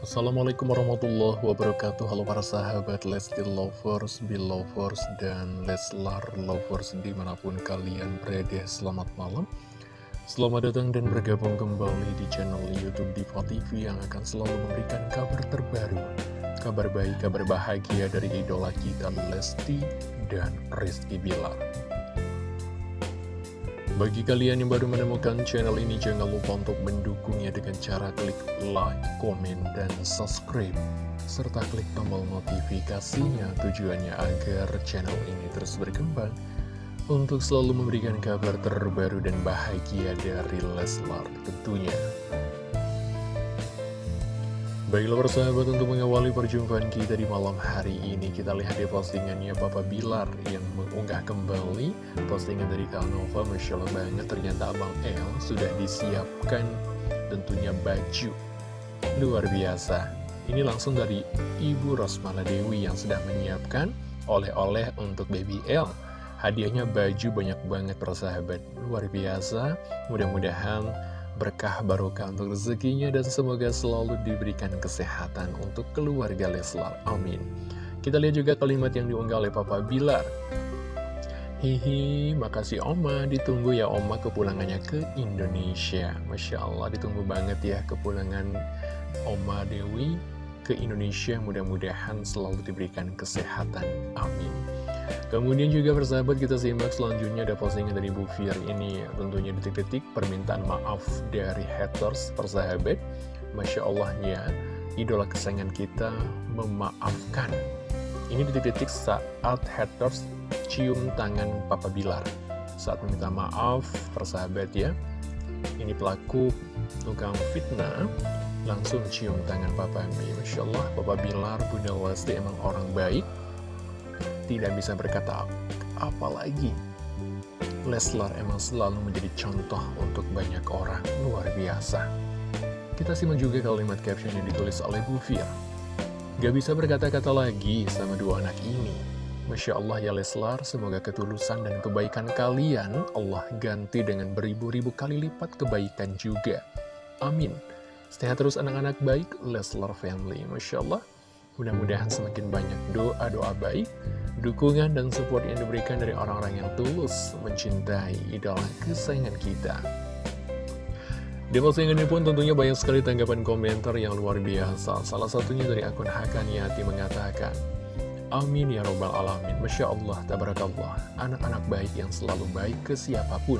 Assalamualaikum warahmatullahi wabarakatuh. Halo para sahabat Lesti Lovers, Belovers, dan Leslar Lovers di mana pun kalian berada. Selamat malam. Selamat datang dan bergabung kembali di channel Youtube Diva TV yang akan selalu memberikan kabar terbaru Kabar baik, kabar bahagia dari idola kita Lesti dan Rizky Bilar bagi kalian yang baru menemukan channel ini, jangan lupa untuk mendukungnya dengan cara klik like, komen, dan subscribe. Serta klik tombol notifikasinya tujuannya agar channel ini terus berkembang untuk selalu memberikan kabar terbaru dan bahagia dari Leslar tentunya. Baiklah persahabat untuk mengawali perjumpaan kita di malam hari ini Kita lihat di postingannya Papa Bilar yang mengunggah kembali postingan dari Kak Nova. Masya Allah banget ternyata Abang El sudah disiapkan tentunya baju. Luar biasa. Ini langsung dari Ibu Rosmala Dewi yang sudah menyiapkan oleh-oleh untuk Baby L Hadiahnya baju banyak banget persahabat. Luar biasa. Mudah-mudahan berkah barokah untuk rezekinya dan semoga selalu diberikan kesehatan untuk keluarga Leslar. Amin. Kita lihat juga kalimat yang diunggah oleh Papa Bilar. Hihi, makasih Oma, ditunggu ya Oma kepulangannya ke Indonesia. Masya Allah, ditunggu banget ya kepulangan Oma Dewi ke Indonesia. Mudah-mudahan selalu diberikan kesehatan. Amin. Kemudian juga persahabat kita simak selanjutnya ada postingan dari Bu Fir ini. Tentunya detik-detik permintaan maaf dari haters persahabat. Masya Allahnya idola kesayangan kita memaafkan. Ini detik-detik saat haters cium tangan Papa Bilar. Saat meminta maaf persahabat ya. Ini pelaku tukang fitnah langsung cium tangan Papa. Mi Masya Allah Papa Bilar Bunda Lesti emang orang baik tidak bisa berkata apa lagi. Leslar emang selalu menjadi contoh untuk banyak orang, luar biasa. Kita simak juga kalimat caption yang ditulis oleh Bu Fir. Gak bisa berkata-kata lagi sama dua anak ini. Masya Allah ya Leslar, semoga ketulusan dan kebaikan kalian Allah ganti dengan beribu-ribu kali lipat kebaikan juga. Amin. Sehat terus anak-anak baik, Leslar Family. Masya Allah, mudah-mudahan semakin banyak doa-doa baik dukungan dan support yang diberikan dari orang-orang yang tulus mencintai idola kesayangan kita. Di postingan ini pun tentunya banyak sekali tanggapan komentar yang luar biasa. Salah satunya dari akun Hakaniati mengatakan, Amin ya robbal alamin. Masya Allah, tabarakallah. Anak-anak baik yang selalu baik ke siapa pun.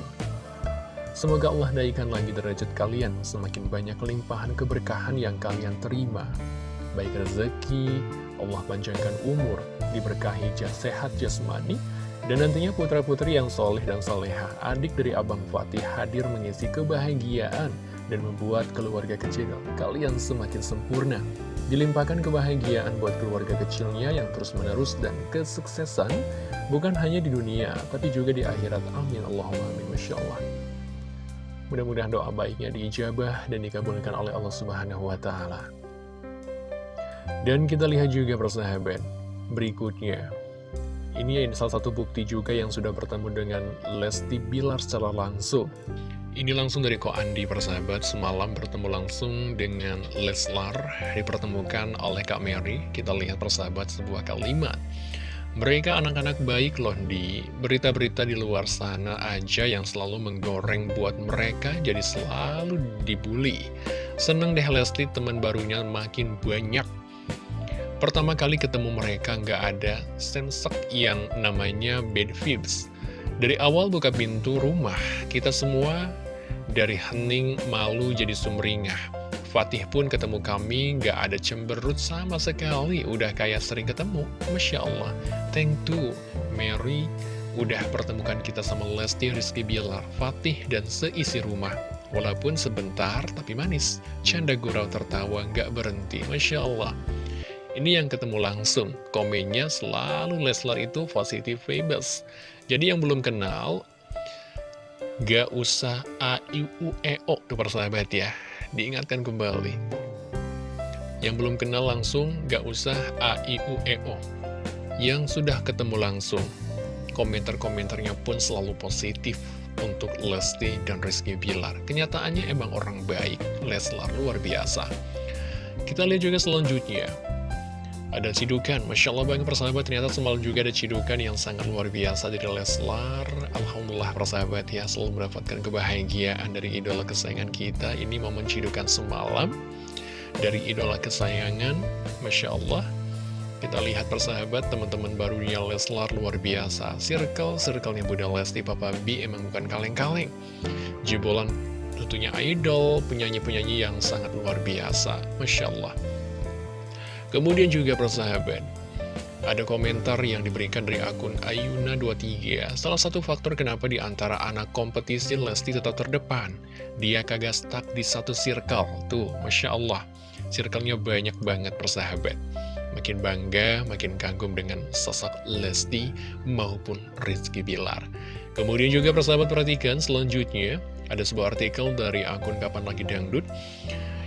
Semoga Allah naikkan lagi derajat kalian, semakin banyak limpahan keberkahan yang kalian terima. Baik rezeki, Allah panjangkan umur, diberkahi sehat jasmani, dan nantinya putra-putri yang soleh dan soleha, adik dari Abang Fatih hadir mengisi kebahagiaan dan membuat keluarga kecil kalian semakin sempurna. Dilimpahkan kebahagiaan buat keluarga kecilnya yang terus-menerus dan kesuksesan, bukan hanya di dunia, tapi juga di akhirat. Amin. Allahumma amin. Masya Allah. Mudah-mudahan doa baiknya diijabah dan dikabulkan oleh Allah Subhanahu wa Ta'ala. Dan kita lihat juga persahabat berikutnya. Ini salah satu bukti juga yang sudah bertemu dengan Lesti Bilar secara langsung. Ini langsung dari Ko Andi persahabat, semalam bertemu langsung dengan Leslar, dipertemukan oleh Kak Mary. Kita lihat persahabat sebuah kalimat. Mereka anak-anak baik loh di berita-berita di luar sana aja yang selalu menggoreng buat mereka jadi selalu dibully. Seneng deh Lesti teman barunya makin banyak Pertama kali ketemu mereka nggak ada sensek yang namanya bad vibes. Dari awal buka pintu rumah, kita semua dari hening malu jadi sumringah. Fatih pun ketemu kami nggak ada cemberut sama sekali, udah kayak sering ketemu. Masya Allah, thank you Mary udah pertemukan kita sama Lesti Rizky Bilar, Fatih, dan seisi rumah. Walaupun sebentar, tapi manis. Canda gurau tertawa nggak berhenti. Masya Allah. Ini yang ketemu langsung, komennya selalu Leslar itu positif famous. Jadi yang belum kenal, gak usah A, I, U, E, O tuh persahabat ya. Diingatkan kembali. Yang belum kenal langsung, gak usah A, I, U, E, O. Yang sudah ketemu langsung, komentar-komentarnya pun selalu positif untuk Lesti dan Rizky Bilar. Kenyataannya emang orang baik, Leslar luar biasa. Kita lihat juga selanjutnya. Ada cidukan, Masya Allah banget persahabat. Ternyata semalam juga ada cidukan yang sangat luar biasa dari Leslar. Alhamdulillah persahabat ya Selalu mendapatkan kebahagiaan dari idola kesayangan kita. Ini momen cidukan semalam Dari idola kesayangan. Masya Allah. Kita lihat persahabat teman-teman barunya Leslar luar biasa. Circle, circle-nya Bunda Lesti Papa B emang bukan kaleng-kaleng. Jebolan tentunya idol Penyanyi-penyanyi yang sangat luar biasa. Masya Allah Kemudian juga persahabat, ada komentar yang diberikan dari akun Ayuna23. Salah satu faktor kenapa di antara anak kompetisi Lesti tetap terdepan. Dia kagak stuck di satu circle. Tuh, Masya Allah. Circle-nya banyak banget persahabat. Makin bangga, makin kagum dengan sosok Lesti maupun Rizky Bilar. Kemudian juga persahabat perhatikan selanjutnya, ada sebuah artikel dari akun Kapan Lagi Dangdut.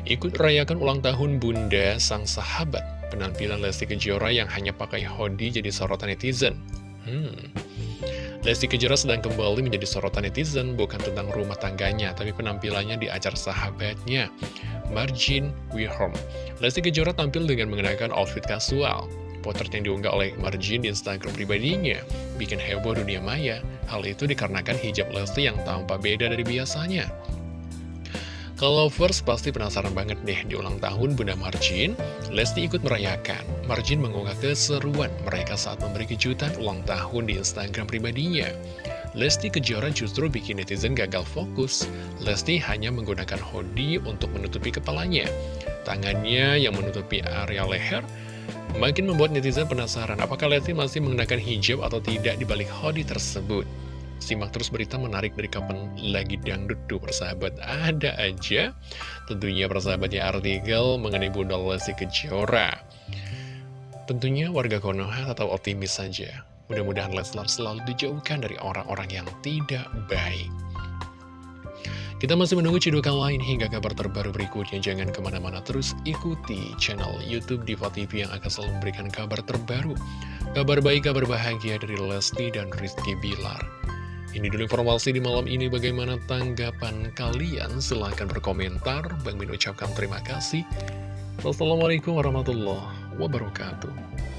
Ikut rayakan ulang tahun Bunda Sang Sahabat. Penampilan Lesti Kejora yang hanya pakai hoodie jadi sorotan netizen. Hmm. Lesti Kejora sedang kembali menjadi sorotan netizen bukan tentang rumah tangganya, tapi penampilannya di acara sahabatnya, Margin We Home. Lesti Kejora tampil dengan mengenakan outfit kasual. Potret yang diunggah oleh Margin di Instagram pribadinya bikin heboh dunia maya. Hal itu dikarenakan hijab Lesti yang tampak beda dari biasanya. First pasti penasaran banget deh di ulang tahun Bunda Marjin, Lesti ikut merayakan. Marjin mengunggah keseruan mereka saat memberi kejutan ulang tahun di Instagram pribadinya. Lesti Kejora justru bikin netizen gagal fokus. Lesti hanya menggunakan hoodie untuk menutupi kepalanya. Tangannya yang menutupi area leher makin membuat netizen penasaran apakah Lesti masih menggunakan hijab atau tidak di balik hoodie tersebut. Simak terus berita menarik dari kapan lagi dangdut tuh persahabat Ada aja tentunya persahabatnya artikel mengenai Bunda Lesti Kejora Tentunya warga Konoha tetap optimis saja Mudah-mudahan Leslar selalu dijauhkan dari orang-orang yang tidak baik kita masih menunggu cidukan lain hingga kabar terbaru berikutnya. Jangan ke mana-mana terus ikuti channel Youtube Diva TV yang akan selalu memberikan kabar terbaru. Kabar baik, kabar bahagia dari Lesti dan Rizky Bilar. Ini dulu informasi di malam ini. Bagaimana tanggapan kalian? Silahkan berkomentar. Bang Min ucapkan terima kasih. Wassalamualaikum warahmatullahi wabarakatuh